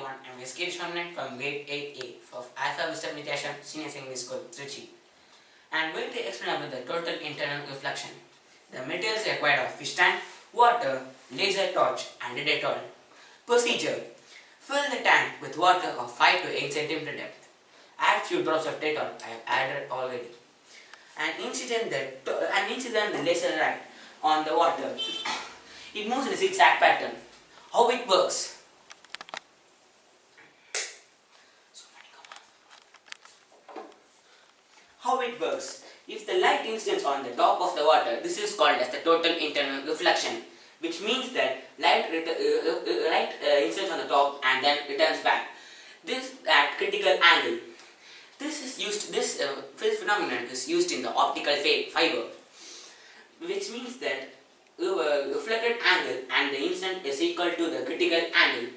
everyone, I'm SK Shomnak from grade 8A of Alpha Wisdom Vidyashram Senior Secondary School, Trichy. I'm going to explain about the total internal reflection. The materials required are fish tank, water, laser torch and a Dettol. Procedure. Fill the tank with water of 5 to 8 cm depth. Add few drops of Dettol, I have added already. And incident the, and incident the laser light on the water. It moves in a zigzag pattern. How it works? How it works? If the light incidents on the top of the water, this is called as the total internal reflection, which means that light, uh, uh, light uh, incidents on the top and then returns back. This at critical angle. This is used. This uh, phenomenon is used in the optical fiber, which means that uh, reflected angle and the incident is equal to the critical angle.